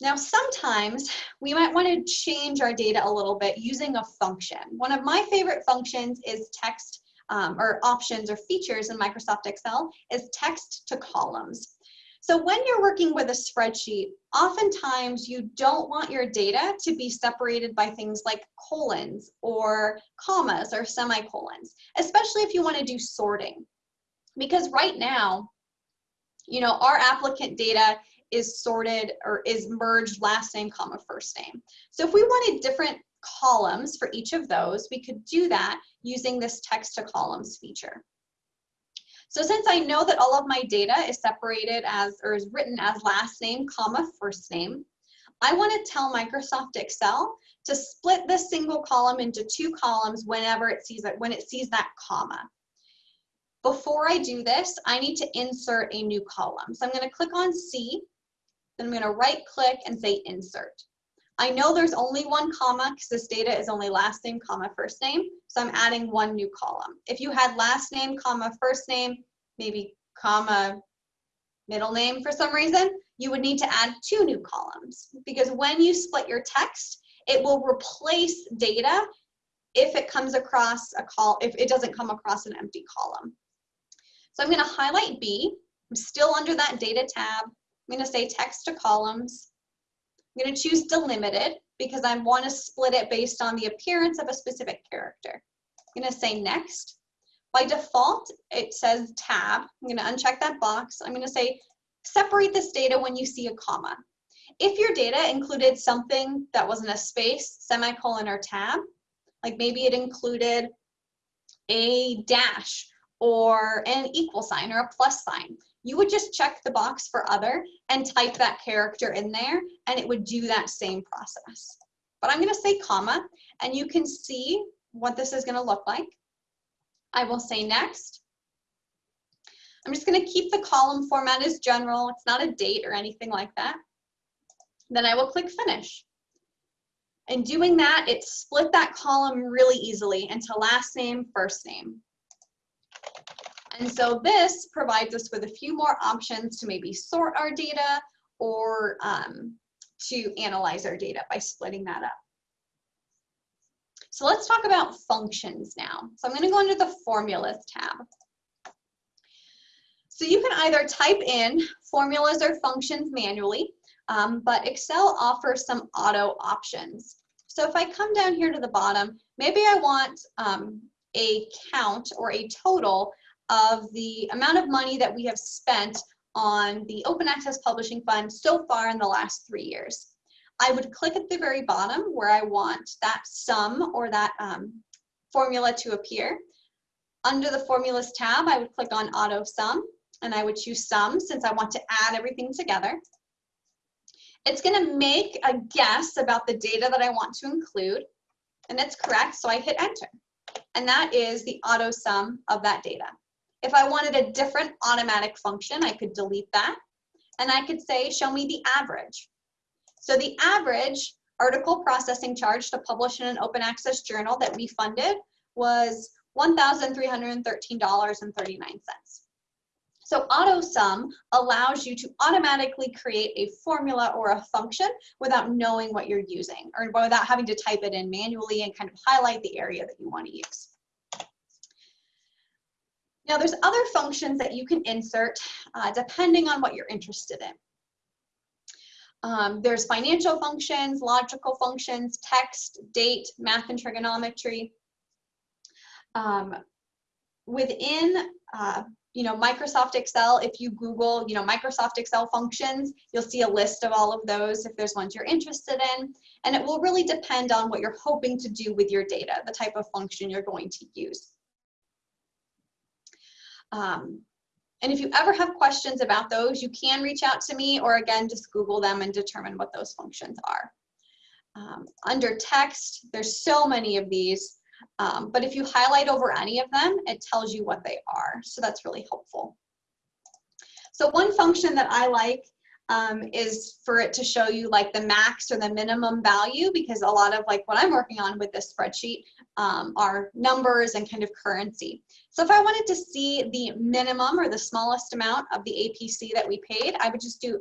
Now, sometimes we might want to change our data a little bit using a function. One of my favorite functions is text um, or options or features in Microsoft Excel is text to columns. So when you're working with a spreadsheet, oftentimes you don't want your data to be separated by things like colons or commas or semicolons, especially if you want to do sorting. Because right now, you know, our applicant data is sorted or is merged last name, comma, first name. So if we wanted different columns for each of those, we could do that using this text to columns feature. So since I know that all of my data is separated as, or is written as last name, comma, first name, I want to tell Microsoft Excel to split this single column into two columns whenever it sees it, when it sees that comma. Before I do this, I need to insert a new column. So I'm going to click on C, then I'm going to right click and say insert. I know there's only one comma because this data is only last name, comma, first name. So I'm adding one new column. If you had last name, comma, first name, maybe comma, middle name for some reason, you would need to add two new columns because when you split your text, it will replace data if it comes across a call, if it doesn't come across an empty column. So I'm gonna highlight B. I'm still under that data tab. I'm gonna say text to columns. I'm going to choose delimited because I want to split it based on the appearance of a specific character. I'm going to say next. By default, it says tab. I'm going to uncheck that box. I'm going to say separate this data when you see a comma. If your data included something that wasn't a space, semicolon, or tab, like maybe it included a dash or an equal sign or a plus sign, you would just check the box for other and type that character in there and it would do that same process. But I'm gonna say comma and you can see what this is gonna look like. I will say next. I'm just gonna keep the column format as general. It's not a date or anything like that. Then I will click finish. In doing that, it split that column really easily into last name, first name. And so this provides us with a few more options to maybe sort our data or um, to analyze our data by splitting that up. So let's talk about functions now. So I'm going to go under the formulas tab. So you can either type in formulas or functions manually, um, but Excel offers some auto options. So if I come down here to the bottom, maybe I want um, a count or a total of the amount of money that we have spent on the Open Access Publishing Fund so far in the last three years. I would click at the very bottom where I want that sum or that um, formula to appear. Under the Formulas tab, I would click on Auto Sum, and I would choose Sum since I want to add everything together. It's going to make a guess about the data that I want to include, and it's correct, so I hit Enter. And that is the auto sum of that data. If I wanted a different automatic function, I could delete that. And I could say, show me the average. So the average article processing charge to publish in an open access journal that we funded was $1,313.39. So AutoSum allows you to automatically create a formula or a function without knowing what you're using or without having to type it in manually and kind of highlight the area that you want to use. Now there's other functions that you can insert uh, depending on what you're interested in. Um, there's financial functions, logical functions, text, date, math and trigonometry. Um, within uh, you know, Microsoft Excel, if you Google, you know, Microsoft Excel functions, you'll see a list of all of those if there's ones you're interested in. And it will really depend on what you're hoping to do with your data, the type of function you're going to use. Um, and if you ever have questions about those, you can reach out to me or again, just Google them and determine what those functions are. Um, under text, there's so many of these, um, but if you highlight over any of them, it tells you what they are. So that's really helpful. So one function that I like um, is for it to show you like the max or the minimum value because a lot of like what I'm working on with this spreadsheet um, are numbers and kind of currency. So if I wanted to see the minimum or the smallest amount of the APC that we paid, I would just do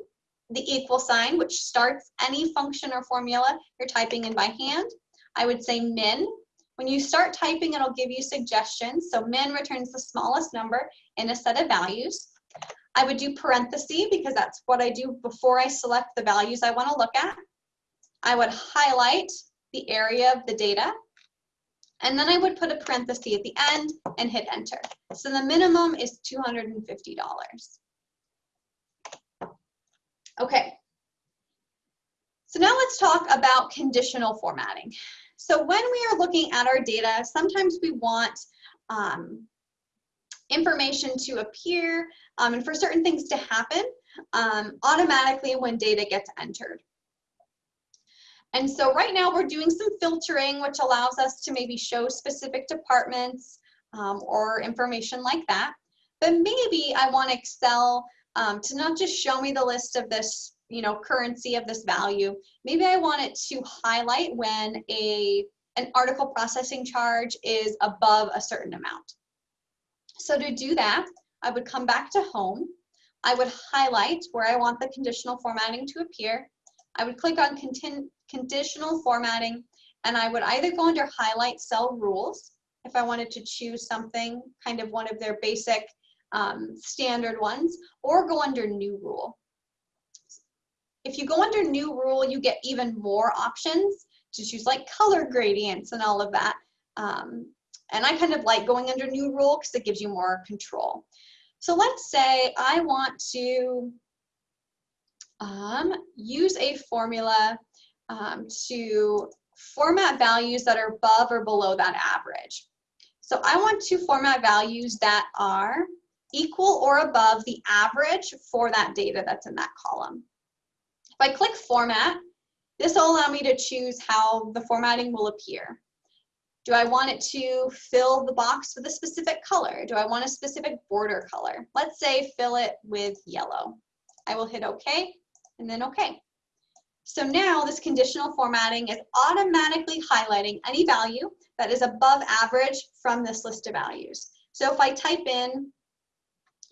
the equal sign, which starts any function or formula you're typing in by hand. I would say min, When you start typing, it'll give you suggestions. So min returns the smallest number in a set of values. I would do parenthesis because that's what I do before I select the values I want to look at. I would highlight the area of the data. And then I would put a parenthesis at the end and hit enter. So the minimum is $250. Okay. So now let's talk about conditional formatting. So when we are looking at our data, sometimes we want um, information to appear um, and for certain things to happen um, automatically when data gets entered. And so right now we're doing some filtering, which allows us to maybe show specific departments um, or information like that. But maybe I want Excel um, to not just show me the list of this, you know, currency of this value. Maybe I want it to highlight when a an article processing charge is above a certain amount. So to do that, I would come back to home. I would highlight where I want the conditional formatting to appear. I would click on conditional formatting and I would either go under highlight cell rules if I wanted to choose something, kind of one of their basic um, standard ones, or go under new rule. If you go under new rule, you get even more options to choose like color gradients and all of that. Um, and I kind of like going under new rule because it gives you more control. So let's say I want to um, use a formula um, to format values that are above or below that average. So I want to format values that are equal or above the average for that data that's in that column. If I click format, this will allow me to choose how the formatting will appear. Do I want it to fill the box with a specific color? Do I want a specific border color? Let's say fill it with yellow. I will hit OK and then OK. So now this conditional formatting is automatically highlighting any value that is above average from this list of values. So if I type in,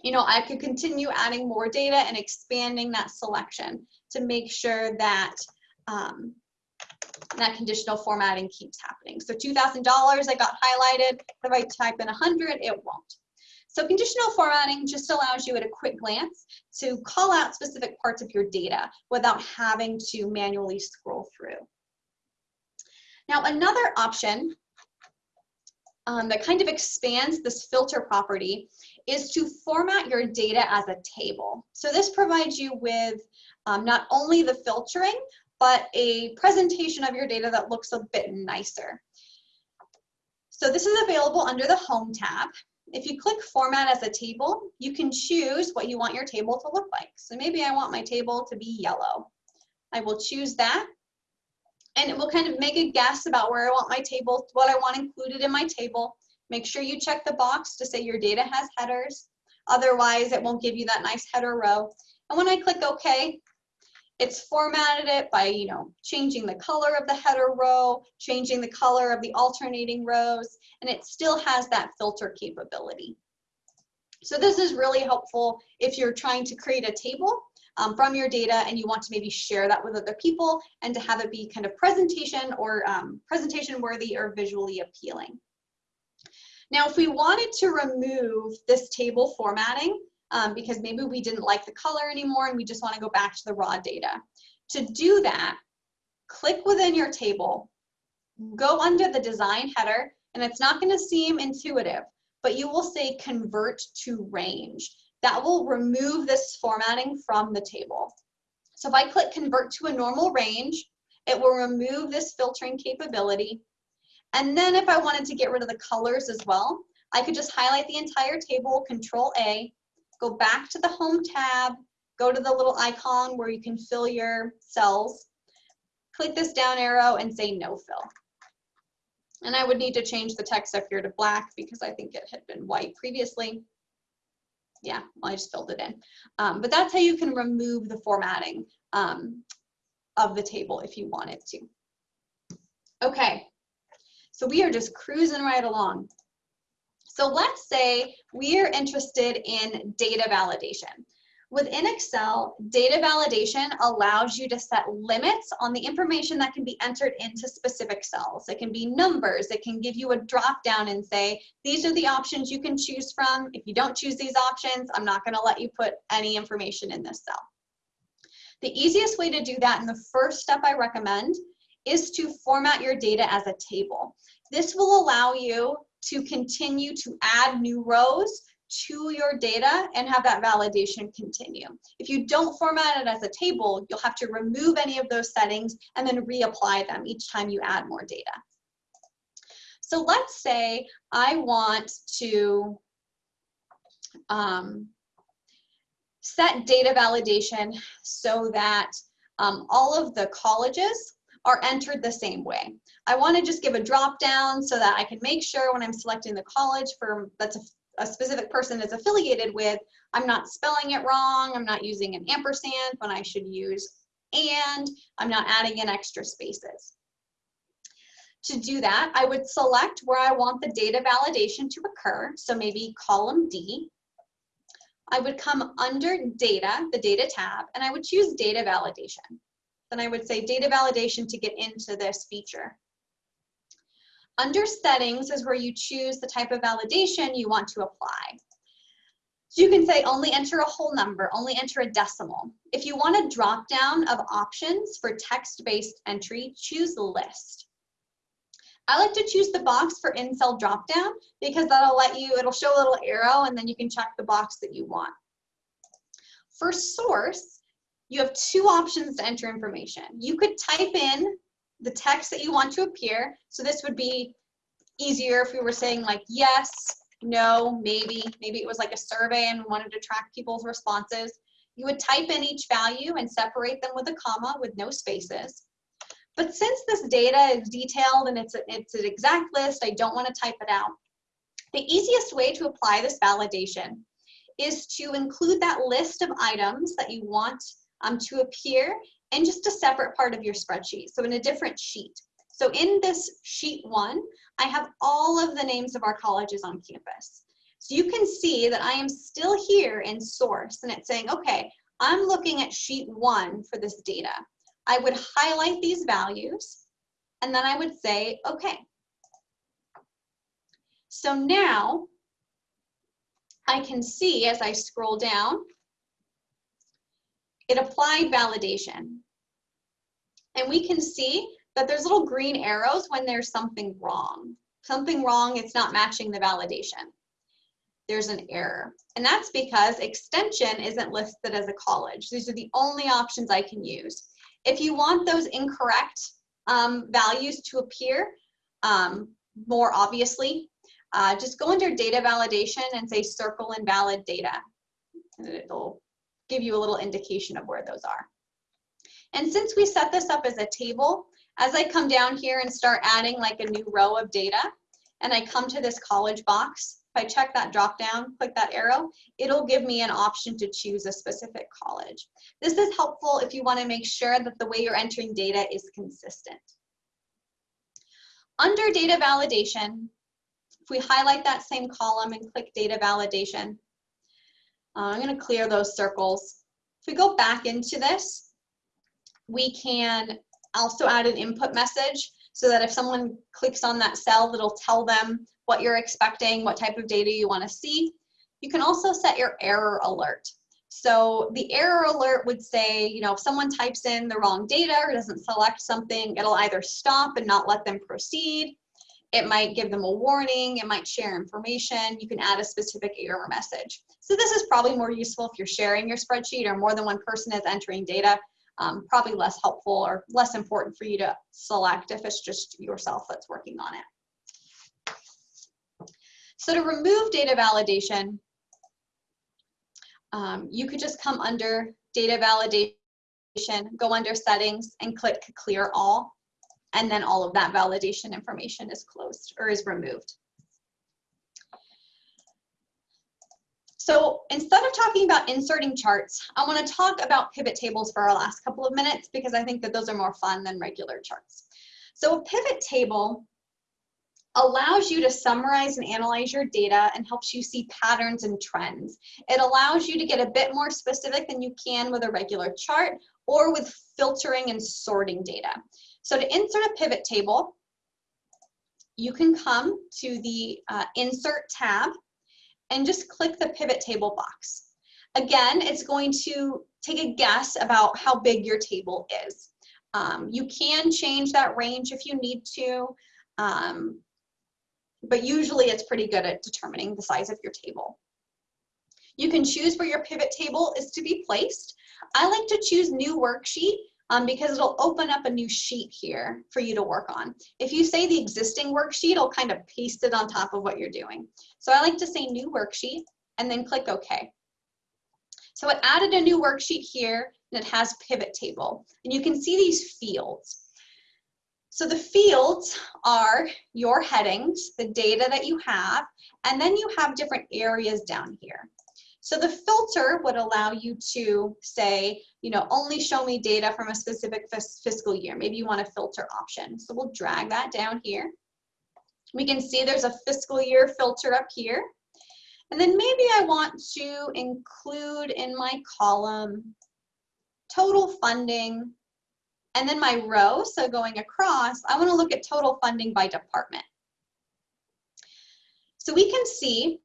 you know, I could continue adding more data and expanding that selection to make sure that um, that conditional formatting keeps happening. So $2,000 I got highlighted. If I type in 100, it won't. So conditional formatting just allows you at a quick glance to call out specific parts of your data without having to manually scroll through. Now another option um, that kind of expands this filter property is to format your data as a table. So this provides you with um, not only the filtering, but a presentation of your data that looks a bit nicer. So this is available under the Home tab. If you click Format as a Table, you can choose what you want your table to look like. So maybe I want my table to be yellow. I will choose that, and it will kind of make a guess about where I want my table, what I want included in my table. Make sure you check the box to say your data has headers. Otherwise, it won't give you that nice header row. And when I click OK, it's formatted it by, you know, changing the color of the header row, changing the color of the alternating rows, and it still has that filter capability. So this is really helpful if you're trying to create a table um, from your data and you want to maybe share that with other people and to have it be kind of presentation or um, presentation worthy or visually appealing. Now, if we wanted to remove this table formatting, um, because maybe we didn't like the color anymore and we just want to go back to the raw data. To do that, click within your table, go under the design header, and it's not going to seem intuitive, but you will say convert to range. That will remove this formatting from the table. So if I click convert to a normal range, it will remove this filtering capability. And then if I wanted to get rid of the colors as well, I could just highlight the entire table, control A, go back to the home tab, go to the little icon where you can fill your cells, click this down arrow and say no fill. And I would need to change the text up here to black because I think it had been white previously. Yeah, well, I just filled it in. Um, but that's how you can remove the formatting um, of the table if you wanted to. Okay, so we are just cruising right along. So let's say we are interested in data validation. Within Excel, data validation allows you to set limits on the information that can be entered into specific cells. It can be numbers, it can give you a drop down and say, these are the options you can choose from. If you don't choose these options, I'm not gonna let you put any information in this cell. The easiest way to do that and the first step I recommend is to format your data as a table. This will allow you to continue to add new rows to your data and have that validation continue. If you don't format it as a table, you'll have to remove any of those settings and then reapply them each time you add more data. So let's say I want to um, set data validation so that um, all of the colleges are entered the same way. I want to just give a drop down so that I can make sure when I'm selecting the college for that's a a specific person is affiliated with, I'm not spelling it wrong, I'm not using an ampersand when I should use and, I'm not adding in extra spaces. To do that, I would select where I want the data validation to occur, so maybe column D. I would come under data, the data tab, and I would choose data validation. Then I would say data validation to get into this feature. Under settings is where you choose the type of validation you want to apply. So you can say only enter a whole number, only enter a decimal. If you want a drop down of options for text-based entry, choose list. I like to choose the box for in-cell dropdown because that'll let you, it'll show a little arrow and then you can check the box that you want. For source, you have two options to enter information. You could type in the text that you want to appear. So this would be easier if we were saying like yes, no, maybe, maybe it was like a survey and wanted to track people's responses. You would type in each value and separate them with a comma with no spaces. But since this data is detailed and it's, a, it's an exact list, I don't want to type it out. The easiest way to apply this validation is to include that list of items that you want um, to appear in just a separate part of your spreadsheet, so in a different sheet. So in this sheet one, I have all of the names of our colleges on campus. So you can see that I am still here in source and it's saying, okay, I'm looking at sheet one for this data. I would highlight these values and then I would say, okay. So now I can see as I scroll down it applied validation. And we can see that there's little green arrows when there's something wrong. Something wrong, it's not matching the validation. There's an error. And that's because extension isn't listed as a college. These are the only options I can use. If you want those incorrect um, values to appear um, more obviously, uh, just go under data validation and say circle invalid data. And it'll give you a little indication of where those are. And since we set this up as a table, as I come down here and start adding like a new row of data, and I come to this college box, if I check that drop down, click that arrow, it'll give me an option to choose a specific college. This is helpful if you want to make sure that the way you're entering data is consistent. Under data validation, if we highlight that same column and click data validation, uh, I'm going to clear those circles. If we go back into this, we can also add an input message so that if someone clicks on that cell, it'll tell them what you're expecting, what type of data you want to see. You can also set your error alert. So the error alert would say, you know, if someone types in the wrong data or doesn't select something, it'll either stop and not let them proceed. It might give them a warning. It might share information. You can add a specific error message. So this is probably more useful if you're sharing your spreadsheet or more than one person is entering data. Um, probably less helpful or less important for you to select if it's just yourself that's working on it. So to remove data validation, um, you could just come under data validation, go under settings and click clear all. And then all of that validation information is closed or is removed. So instead of talking about inserting charts, I want to talk about pivot tables for our last couple of minutes because I think that those are more fun than regular charts. So a pivot table allows you to summarize and analyze your data and helps you see patterns and trends. It allows you to get a bit more specific than you can with a regular chart or with filtering and sorting data. So to insert a pivot table, you can come to the uh, Insert tab and just click the pivot table box. Again, it's going to take a guess about how big your table is. Um, you can change that range if you need to, um, but usually it's pretty good at determining the size of your table. You can choose where your pivot table is to be placed. I like to choose new worksheet um, because it'll open up a new sheet here for you to work on. If you say the existing worksheet, it'll kind of paste it on top of what you're doing. So I like to say new worksheet and then click OK. So it added a new worksheet here and it has pivot table. And you can see these fields. So the fields are your headings, the data that you have, and then you have different areas down here. So the filter would allow you to say, you know, only show me data from a specific fiscal year. Maybe you want a filter option. So we'll drag that down here. We can see there's a fiscal year filter up here. And then maybe I want to include in my column total funding and then my row, so going across, I want to look at total funding by department. So we can see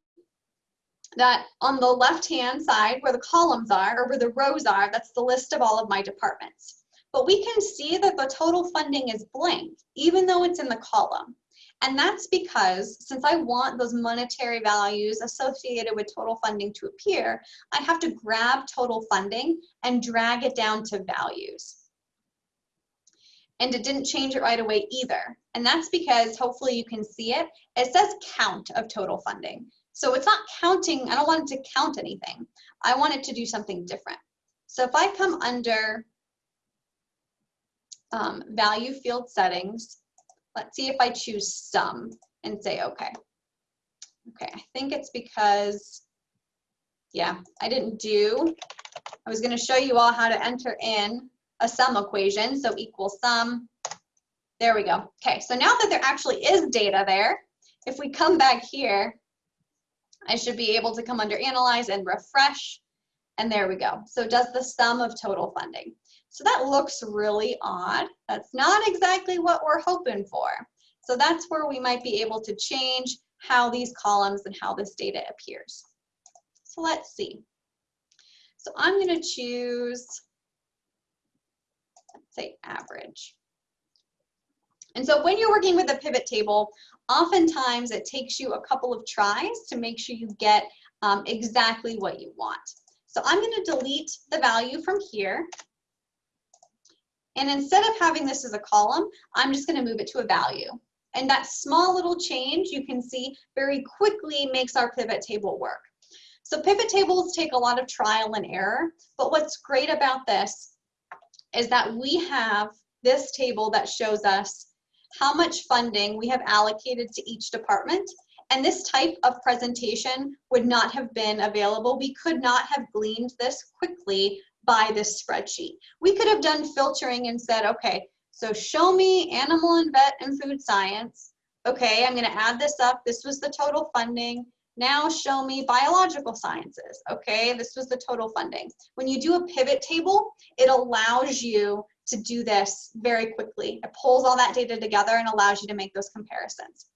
that on the left-hand side where the columns are, or where the rows are, that's the list of all of my departments. But we can see that the total funding is blank, even though it's in the column. And that's because since I want those monetary values associated with total funding to appear, I have to grab total funding and drag it down to values. And it didn't change it right away either. And that's because hopefully you can see it. It says count of total funding. So it's not counting, I don't want it to count anything. I want it to do something different. So if I come under um, value field settings, let's see if I choose sum and say okay. Okay, I think it's because, yeah, I didn't do, I was gonna show you all how to enter in a sum equation, so equal sum. There we go. Okay, so now that there actually is data there, if we come back here I should be able to come under analyze and refresh. And there we go. So does the sum of total funding. So that looks really odd. That's not exactly what we're hoping for. So that's where we might be able to change how these columns and how this data appears. So let's see. So I'm going to choose, let's say average. And so when you're working with a pivot table, oftentimes it takes you a couple of tries to make sure you get um, exactly what you want. So I'm going to delete the value from here. And instead of having this as a column, I'm just going to move it to a value. And that small little change you can see very quickly makes our pivot table work. So pivot tables take a lot of trial and error, but what's great about this is that we have this table that shows us how much funding we have allocated to each department. And this type of presentation would not have been available. We could not have gleaned this quickly by this spreadsheet. We could have done filtering and said, okay, so show me animal and vet and food science. Okay, I'm gonna add this up. This was the total funding. Now show me biological sciences. Okay, this was the total funding. When you do a pivot table, it allows you to do this very quickly. It pulls all that data together and allows you to make those comparisons.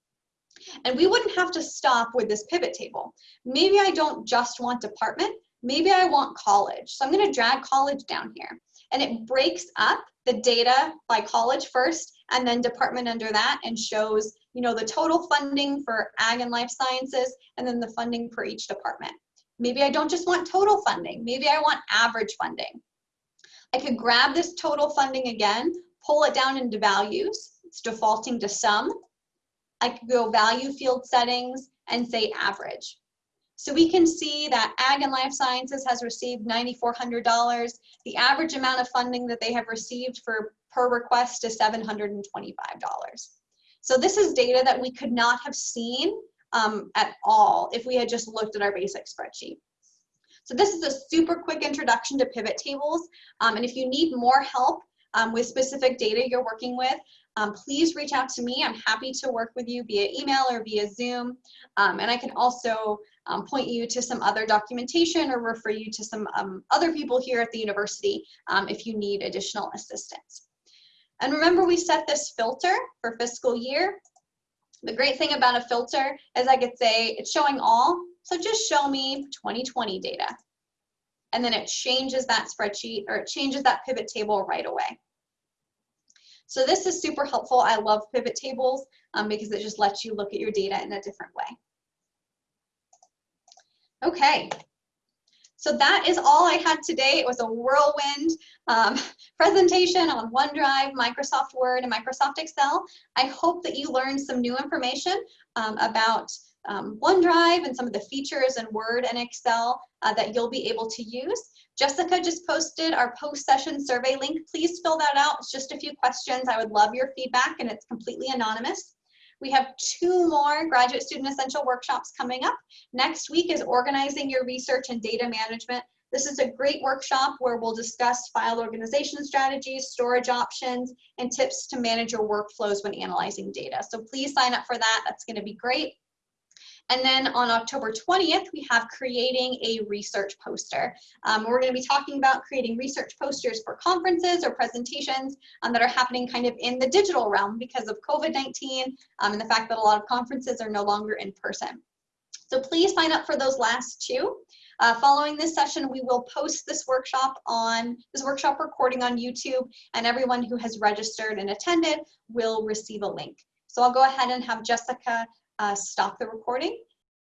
And we wouldn't have to stop with this pivot table. Maybe I don't just want department, maybe I want college. So I'm gonna drag college down here. And it breaks up the data by college first and then department under that and shows you know, the total funding for ag and life sciences and then the funding for each department. Maybe I don't just want total funding, maybe I want average funding. I could grab this total funding again, pull it down into values. It's defaulting to sum. I could go value field settings and say average. So we can see that Ag and Life Sciences has received $9,400. The average amount of funding that they have received for per request is $725. So this is data that we could not have seen um, at all if we had just looked at our basic spreadsheet. So this is a super quick introduction to pivot tables. Um, and if you need more help um, with specific data you're working with, um, please reach out to me. I'm happy to work with you via email or via Zoom. Um, and I can also um, point you to some other documentation or refer you to some um, other people here at the university if you need additional assistance. And remember we set this filter for fiscal year. The great thing about a filter is I could say it's showing all, so just show me 2020 data. And then it changes that spreadsheet or it changes that pivot table right away. So this is super helpful. I love pivot tables um, because it just lets you look at your data in a different way. Okay, so that is all I had today. It was a whirlwind um, presentation on OneDrive, Microsoft Word, and Microsoft Excel. I hope that you learned some new information um, about um, OneDrive and some of the features in Word and Excel uh, that you'll be able to use. Jessica just posted our post-session survey link. Please fill that out. It's just a few questions. I would love your feedback and it's completely anonymous. We have two more Graduate Student Essential workshops coming up. Next week is Organizing Your Research and Data Management. This is a great workshop where we'll discuss file organization strategies, storage options, and tips to manage your workflows when analyzing data. So please sign up for that. That's going to be great. And then on October 20th, we have creating a research poster. Um, we're going to be talking about creating research posters for conferences or presentations um, that are happening kind of in the digital realm because of COVID-19 um, and the fact that a lot of conferences are no longer in person. So please sign up for those last two. Uh, following this session, we will post this workshop on this workshop recording on YouTube, and everyone who has registered and attended will receive a link. So I'll go ahead and have Jessica Uh, stop the recording